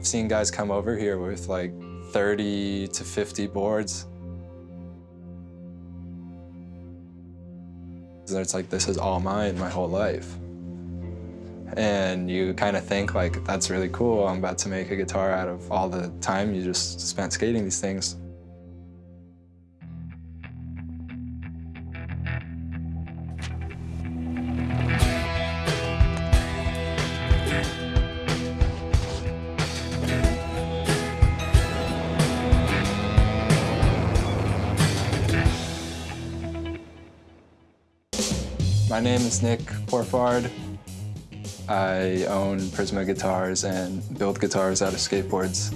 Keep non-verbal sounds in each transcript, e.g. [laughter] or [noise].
I've seen guys come over here with like 30 to 50 boards. And it's like, this is all mine my whole life. And you kind of think like, that's really cool. I'm about to make a guitar out of all the time you just spent skating these things. My name is Nick Pourfard. I own Prisma Guitars and build guitars out of skateboards.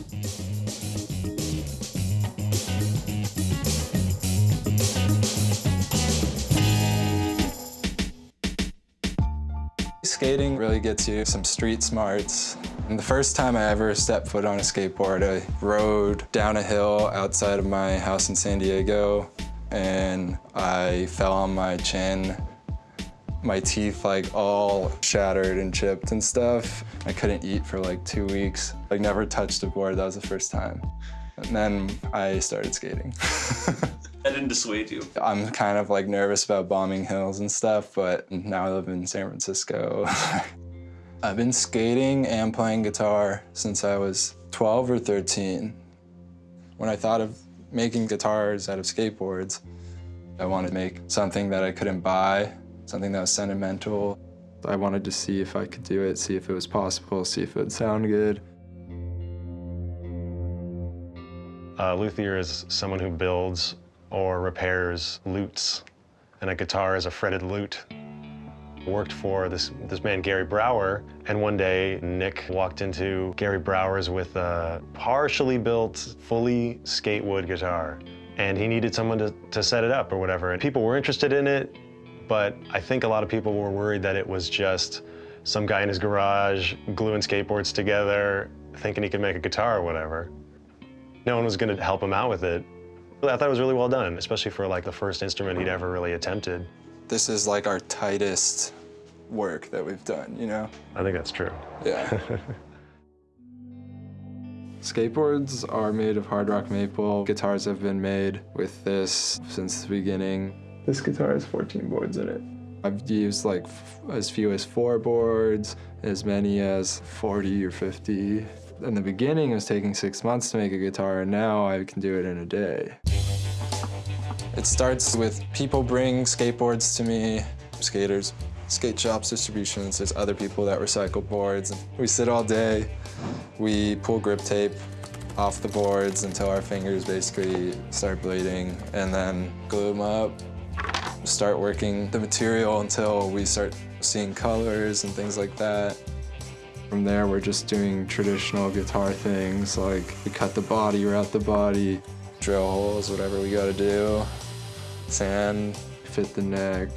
Skating really gets you some street smarts. And the first time I ever stepped foot on a skateboard, I rode down a hill outside of my house in San Diego and I fell on my chin my teeth like all shattered and chipped and stuff. I couldn't eat for like two weeks. I never touched a board, that was the first time. And then I started skating. [laughs] That didn't dissuade you. I'm kind of like nervous about bombing hills and stuff, but now I live in San Francisco. [laughs] I've been skating and playing guitar since I was 12 or 13. When I thought of making guitars out of skateboards, I wanted to make something that I couldn't buy something that was sentimental. I wanted to see if I could do it, see if it was possible, see if it would sound good. A luthier is someone who builds or repairs lutes, and a guitar is a fretted lute. Worked for this, this man, Gary Brawer, and one day Nick walked into Gary Brawer's with a partially built, fully skate wood guitar, and he needed someone to, to set it up or whatever. And people were interested in it, but I think a lot of people were worried that it was just some guy in his garage gluing skateboards together, thinking he could make a guitar or whatever. No one was gonna help him out with it. I thought it was really well done, especially for like the first instrument he'd ever really attempted. This is like our tightest work that we've done, you know? I think that's true. Yeah. [laughs] Skateboards are made of hard rock maple. Guitars have been made with this since the beginning. This guitar has 14 boards in it. I've used like as few as four boards, as many as 40 or 50. In the beginning, it was taking six months to make a guitar, and now I can do it in a day. It starts with people bring skateboards to me, skaters, skate shops, distributions, there's other people that recycle boards. We sit all day, we pull grip tape off the boards until our fingers basically start bleeding, and then glue them up, start working the material until we start seeing colors and things like that. From there, we're just doing traditional guitar things, like we cut the body, route the body, drill holes, whatever we gotta do, sand, fit the neck,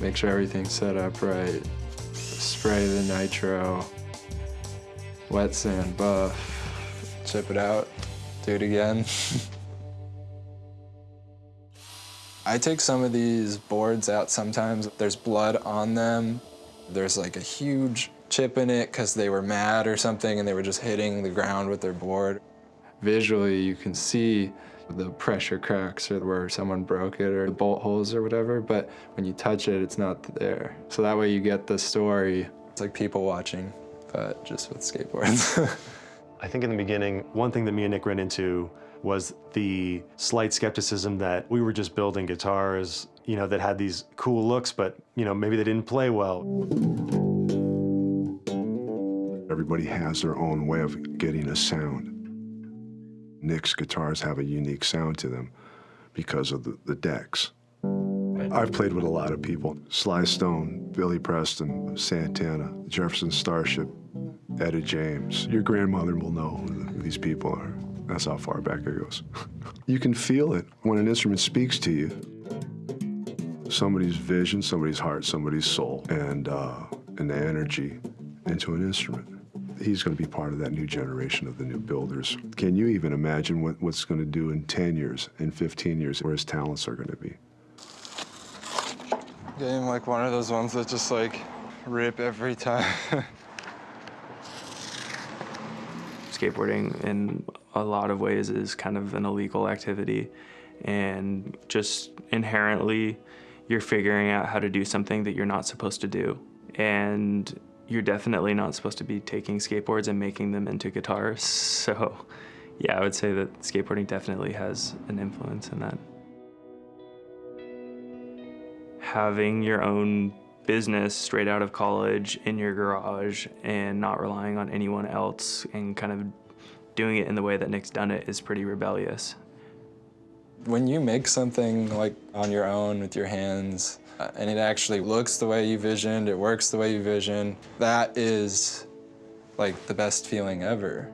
make sure everything's set up right, spray the nitro, wet sand buff, chip it out, do it again. [laughs] I take some of these boards out sometimes. There's blood on them. There's like a huge chip in it because they were mad or something and they were just hitting the ground with their board. Visually, you can see the pressure cracks or where someone broke it or the bolt holes or whatever, but when you touch it, it's not there. So that way you get the story. It's like people watching, but just with skateboards. [laughs] I think in the beginning, one thing that me and Nick ran into was the slight skepticism that we were just building guitars, you know, that had these cool looks, but, you know, maybe they didn't play well. Everybody has their own way of getting a sound. Nick's guitars have a unique sound to them because of the, the decks. I've played with a lot of people. Sly Stone, Billy Preston, Santana, Jefferson Starship, Etta James. Your grandmother will know who these people are. That's how far back it goes. [laughs] you can feel it when an instrument speaks to you. Somebody's vision, somebody's heart, somebody's soul, and, uh, and the energy into an instrument. He's going to be part of that new generation of the new builders. Can you even imagine what, what's going to do in 10 years, in 15 years, where his talents are going to be? Getting like one of those ones that just like rip every time. [laughs] skateboarding in a lot of ways is kind of an illegal activity. And just inherently you're figuring out how to do something that you're not supposed to do. And you're definitely not supposed to be taking skateboards and making them into guitars [laughs] so yeah i would say that skateboarding definitely has an influence in that. Having your own business straight out of college in your garage and not relying on anyone else and kind of doing it in the way that Nick's done it is pretty rebellious. When you make something like on your own with your hands uh, and it actually looks the way you visioned, it works the way you visioned, that is like the best feeling ever.